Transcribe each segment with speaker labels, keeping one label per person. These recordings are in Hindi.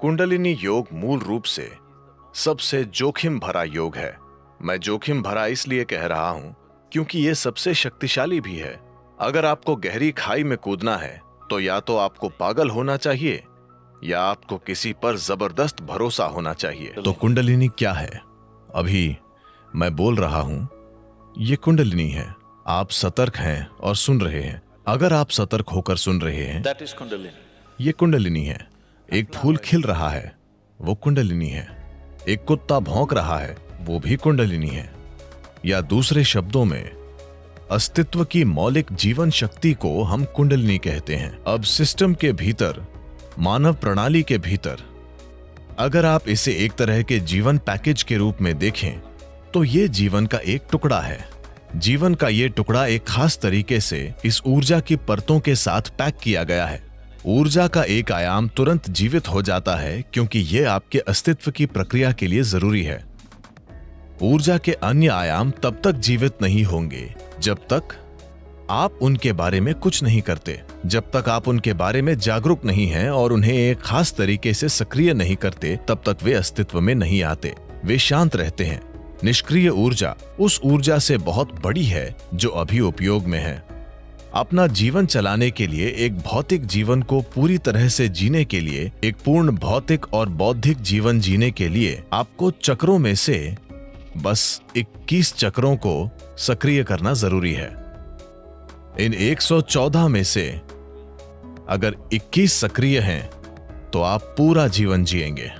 Speaker 1: कुंडलिनी योग मूल रूप से सबसे जोखिम भरा योग है। मैं जोखिम भरा इसलिए कह रहा हूँ क्योंकि ये सबसे शक्तिशाली भी है। अगर आपको गहरी खाई में कूदना है तो या तो आपको पागल होना चाहिए या आपको किसी पर ज़बरदस्त भरोसा होना चाहिए। तो कुंडलिनी क्या है? अभी मैं बोल रहा हूँ ये कुंडलिनी है। आप सतर्क हैं और सुन रहे हैं। अगर आप सतर्क होकर सुन रहे हैं. ये कुंडलिनी है। एक फूल खिल रहा है, वो कुंडलिनी है। एक कुत्ता भौंक रहा है, वो भी कुंडलिनी है। या दूसरे शब्दों में, अस्तित्व की मौलिक जीवन शक्ति को हम कुंडलिनी कहते हैं। अब सिस्टम के भीतर, मानव प्रणाली के भीतर, अगर आप इसे एक तरह के जीवन पैकेज के रूप में देखें तो ये जीवन का एक टुकड़ा है। जीवन का ये टुकड़ा एक खास तरीके से इस ऊर्जा की परतों के साथ पैक किया गया है। ऊर्जा का एक आयाम तुरंत जीवित हो जाता है क्योंकि यह आपके अस्तित्व की प्रक्रिया के लिए ज़रूरी है। ऊर्जा के अन्य आयाम तब तक जीवित नहीं होंगे, जब तक आप उनके बारे में कुछ नहीं करते, जब तक आप उनके बारे में जागरूक नहीं हैं और उन्हें एक खास तरीके से सक्रिय नहीं करते, तब तक वे अस्तित्व में नहीं आते। वे शांत रहते हैं। निष्क्रिय ऊर्जा उस ऊर्जा से बहुत बड़ी है, जो अभी उपयोग में है। अपना जीवन चलाने के लिए, एक भौतिक जीवन को पूरी तरह से जीने के लिए, एक पूर्ण भौतिक और बौद्धिक जीवन जीने के लिए आपको चक्रों में से बस 21 चक्रों को सक्रिय करना ज़रूरी है। इन 114 में से अगर 21 सक्रिय हैं तो आप पूरा जीवन जिएँगे।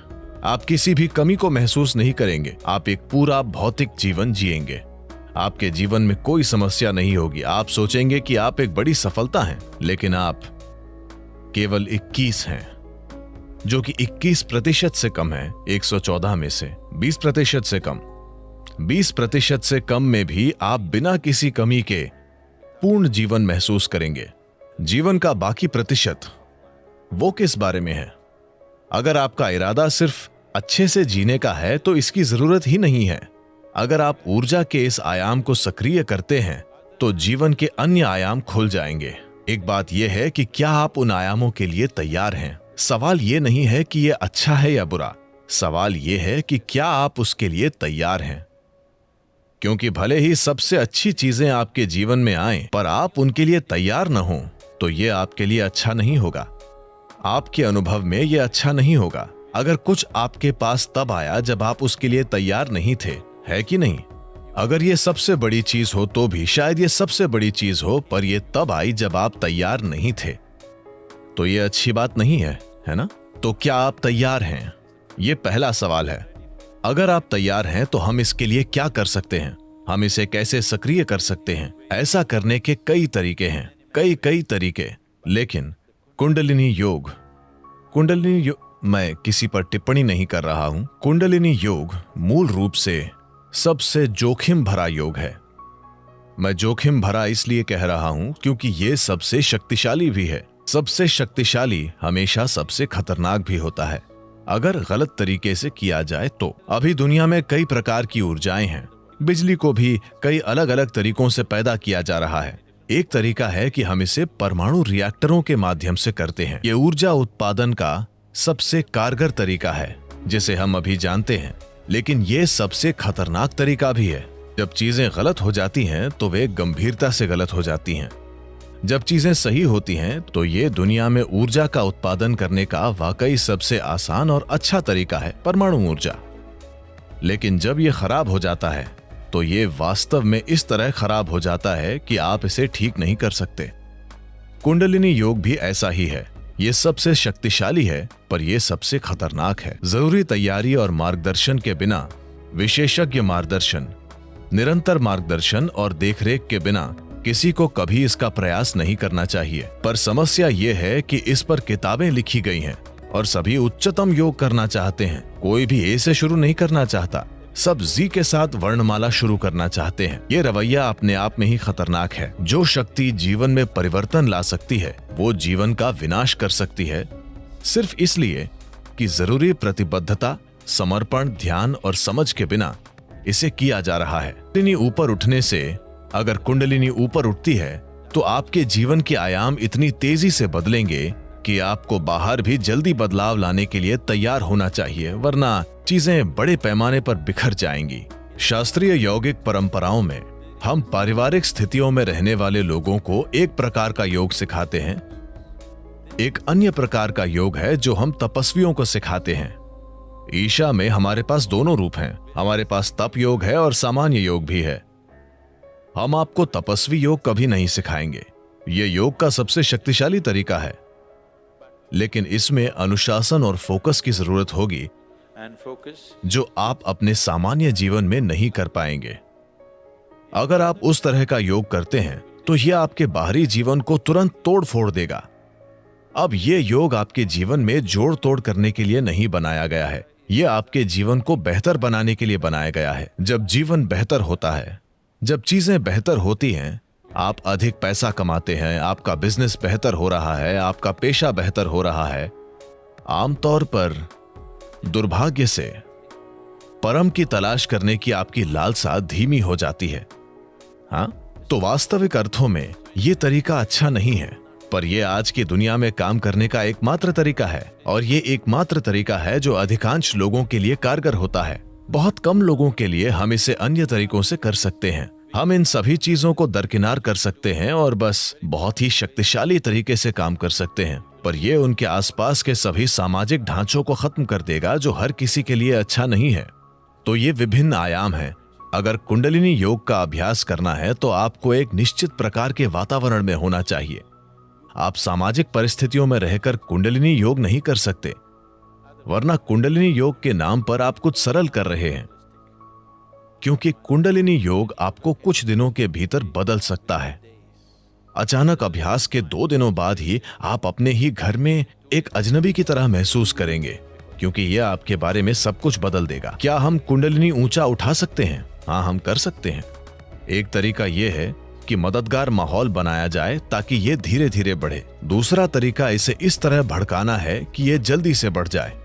Speaker 1: आप किसी भी कमी को महसूस नहीं करेंगे। आप एक पूरा भौतिक जीवन जिएँगे। आपके जीवन में कोई समस्या नहीं होगी। आप सोचेंगे कि आप एक बड़ी सफलता हैं, लेकिन आप केवल 21 हैं, जो कि 21 प्रतिशत से कम है 114 में से 20 प्रतिशत से कम। 20 प्रतिशत से कम में भी आप बिना किसी कमी के पूर्ण जीवन महसूस करेंगे। जीवन का बाकी प्रतिशत वो किस बारे में है? अगर आपका इरादा सिर्फ़ अच्छे से जीने का है तो इसकी ज़रूरत ही नहीं है। अगर आप ऊर्जा के इस आयाम को सक्रिय करते हैं तो जीवन के अन्य आयाम खुल जाएँगे। एक बात यह है कि क्या आप उन आयामों के लिए तैयार हैं? सवाल यह नहीं है कि यह अच्छा है या बुरा। सवाल यह है कि क्या आप उसके लिए तैयार हैं? क्योंकि भले ही सबसे अच्छी चीज़ें आपके जीवन में आए, पर आप उनके लिए तैयार न हो तो यह आपके लिए अच्छा नहीं होगा। आपके अनुभव में यह अच्छा नहीं होगा। अगर कुछ आपके पास तब आया जब आप उसके लिए तैयार नहीं थे है कि नहीं? अगर ये सबसे बड़ी चीज़ हो तो भी शायद ये सबसे बड़ी चीज़ हो, पर यह तब आई जब आप तैयार नहीं थे। तो ये अच्छी बात नहीं है है ना? तो क्या आप तैयार हैं? ये पहला सवाल है। अगर आप तैयार हैं तो हम इसके लिए क्या कर सकते हैं? हम इसे कैसे सक्रिय कर सकते हैं? ऐसा करने के कई तरीके हैं, कई कई तरीके। लेकिन, कुंडलिनी योग। कुंडलिनी योग मैं किसी पर टिप्पणी नहीं कर रहा हूँ। कुंडलिनी योग मूल रूप से सबसे जोखिम भरा योग है। मैं जोखिम भरा इसलिए कह रहा हूँ क्योंकि यह सबसे शक्तिशाली भी है। सबसे शक्तिशाली हमेशा सबसे खतरनाक भी होता है। अगर गलत तरीके से किया जाए तो। अभी दुनिया में कई प्रकार की ऊर्जाएँ हैं। बिजली को भी कई अलग अलग तरीकों से पैदा किया जा रहा है। एक तरीका है कि हम इसे परमाणु रिएक्टरों के माध्यम से करते हैं। ये ऊर्जा उत्पादन का सबसे कारगर तरीका है, जिसे हम अभी जानते हैं। लेकिन ये सबसे खतरनाक तरीका भी है। जब चीज़ें गलत हो जाती हैं तो वे गंभीरता से गलत हो जाती हैं। जब चीज़ें सही होती हैं तो ये दुनिया में ऊर्जा का उत्पादन करने का वाकई सबसे आसान और अच्छा तरीका है, परमाणु ऊर्जा। लेकिन जब ये खराब हो जाता है तो ये वास्तव में इस तरह खराब हो जाता है कि आप इसे ठीक नहीं कर सकते। कुंडलिनी योग भी ऐसा ही है। ये सबसे शक्तिशाली है, पर यह सबसे खतरनाक है। ज़रूरी तैयारी और मार्गदर्शन के बिना, विशेषज्ञ मार्गदर्शन, निरंतर मार्गदर्शन और देखरेख के बिना, किसी को कभी इसका प्रयास नहीं करना चाहिए। पर समस्या ये है कि इस पर किताबें लिखी गई हैं और सभी उच्चतम योग करना चाहते हैं। कोई भी ए से शुरू नहीं करना चाहता। सब जी के साथ वर्णमाला शुरू करना चाहते हैं। ये रवैया अपने आप में ही खतरनाक है। जो शक्ति जीवन में परिवर्तन ला सकती है, वो जीवन का विनाश कर सकती है। सिर्फ़ इसलिए कि ज़रूरी प्रतिबद्धता, समर्पण, ध्यान और समझ के बिना इसे किया जा रहा है। कुंडलिनी ऊपर उठने से अगर कुंडलिनी ऊपर उठती है तो आपके जीवन के आयाम इतनी तेज़ी से बदलेंगे कि आपको बाहर भी जल्दी बदलाव लाने के लिए तैयार होना चाहिए, वरना चीज़ें बड़े पैमाने पर बिखर जाएँगी। शास्त्रीय यौगिक परंपराओं में, हम पारिवारिक स्थितियों में रहने वाले लोगों को एक प्रकार का योग सिखाते हैं। एक अन्य प्रकार का योग है जो हम तपस्वियों को सिखाते हैं। ईशा में हमारे पास दोनों रूप हैं। हमारे पास तप योग है और सामान्य योग भी है। हम आपको तपस्वी योग कभी नहीं सिखाएँगे। यह योग का सबसे शक्तिशाली तरीका है। लेकिन इसमें अनुशासन और फोकस की ज़रूरत होगी जो आप अपने सामान्य जीवन में नहीं कर पाएँगे। अगर आप उस तरह का योग करते हैं तो यह आपके बाहरी जीवन को तुरंत तोड़ फोड़ देगा। अब यह योग आपके जीवन में जोड़ तोड़ करने के लिए नहीं बनाया गया है। यह आपके जीवन को बेहतर बनाने के लिए बनाया गया है। जब जीवन बेहतर होता है जब चीज़ें बेहतर होती हैं आप अधिक पैसा कमाते हैं, आपका बिज़नेस बेहतर हो रहा है, आपका पेशा बेहतर हो रहा है। आमतौर पर दुर्भाग्य से परम की तलाश करने की आपकी लालसा धीमी हो जाती है। हाँ तो वास्तविक अर्थों में यह तरीका अच्छा नहीं है, पर यह आज की दुनिया में काम करने का एकमात्र तरीका है, और ये एकमात्र तरीका है जो अधिकांश लोगों के लिए कारगर होता है। बहुत कम लोगों के लिए हम इसे अन्य तरीकों से कर सकते हैं। हम इन सभी चीज़ों को दरकिनार कर सकते हैं और बस बहुत ही शक्तिशाली तरीके से काम कर सकते हैं। पर यह उनके आसपास के सभी सामाजिक ढांचों को खत्म कर देगा जो हर किसी के लिए अच्छा नहीं है। तो ये विभिन्न आयाम हैं। अगर कुंडलिनी योग का अभ्यास करना है तो आपको एक निश्चित प्रकार के वातावरण में होना चाहिए। आप सामाजिक परिस्थितियों में रहकर कुंडलिनी योग नहीं कर सकते। वरना कुंडलिनी योग के नाम पर आप कुछ सरल कर रहे हैं। क्योंकि कुंडलिनी योग आपको कुछ दिनों के भीतर बदल सकता है। अचानक अभ्यास के दो दिनों बाद ही आप अपने ही घर में एक अजनबी की तरह महसूस करेंगे, क्योंकि यह आपके बारे में सब कुछ बदल देगा। क्या हम कुंडलिनी ऊँचा उठा सकते हैं? हाँ हम कर सकते हैं। एक तरीका यह है कि मददगार माहौल बनाया जाए ताकि ये धीरे धीरे बढ़े। दूसरा तरीका इसे इस तरह भड़काना है कि ये जल्दी से बढ़ जाए।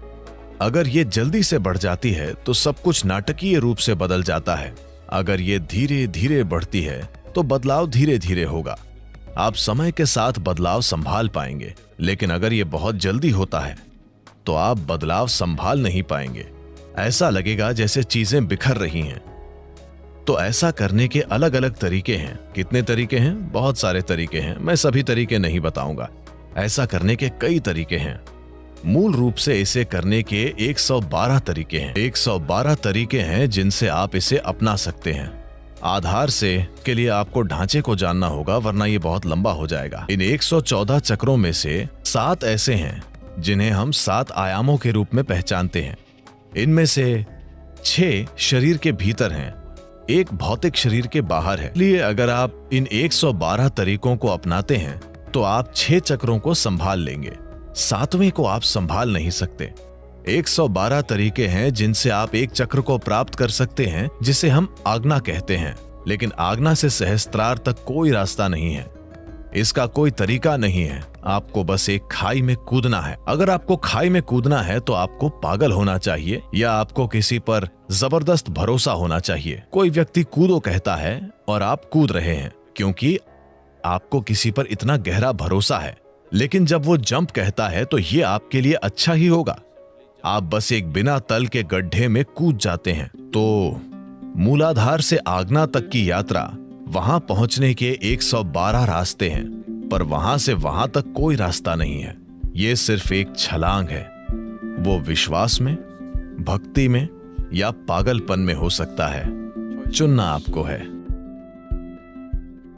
Speaker 1: अगर ये जल्दी से बढ़ जाती है तो सब कुछ नाटकीय रूप से बदल जाता है। अगर ये धीरे धीरे बढ़ती है तो बदलाव धीरे धीरे होगा। आप समय के साथ बदलाव संभाल पाएँगे, लेकिन अगर ये बहुत जल्दी होता है तो आप बदलाव संभाल नहीं पाएँगे। ऐसा लगेगा जैसे चीज़ें बिखर रही हैं। तो ऐसा करने के अलग अलग तरीके हैं। कितने तरीके हैं? बहुत सारे तरीके हैं। मैं सभी तरीके नहीं बताऊँगा। ऐसा करने के कई तरीके हैं। मूल रूप से इसे करने के 112 तरीके हैं। 112 तरीके हैं जिनसे आप इसे अपना सकते हैं। आधार से के लिए आपको ढांचे को जानना होगा, वरना ये बहुत लंबा हो जाएगा। इन 114 चक्रों में से सात ऐसे हैं, जिन्हें हम सात आयामों के रूप में पहचानते हैं। इनमें से छह शरीर के भीतर हैं, एक भौतिक शरीर के बाहर है। इसलिए अगर आप इन 112 तरीकों को अपनाते हैं तो आप छह चक्रों को संभाल लेंगे। सातवें को आप संभाल नहीं सकते। 112 तरीके हैं जिनसे आप एक चक्र को प्राप्त कर सकते हैं, जिसे हम आज्ञा कहते हैं। लेकिन आज्ञा से सहस्त्रार तक कोई रास्ता नहीं है। इसका कोई तरीका नहीं है। आपको बस एक खाई में कूदना है। अगर आपको खाई में कूदना है तो आपको पागल होना चाहिए, या आपको किसी पर ज़बरदस्त भरोसा होना चाहिए। कोई व्यक्ति कूदो कहता है, और आप कूद रहे हैं, क्योंकि आपको किसी पर इतना गहरा भरोसा है। लेकिन जब वो जंप कहता है तो ये आपके लिए अच्छा ही होगा। आप बस एक बिना तल के गड्ढे में कूद जाते हैं। तो मूलाधार से आगना तक की यात्रा, वहाँ पहुँचने के 112 रास्ते हैं, पर वहाँ से वहाँ तक कोई रास्ता नहीं है। ये सिर्फ़ एक छलांग है। वो विश्वास में, भक्ति में या पागलपन में हो सकता है। चुनना आपको है।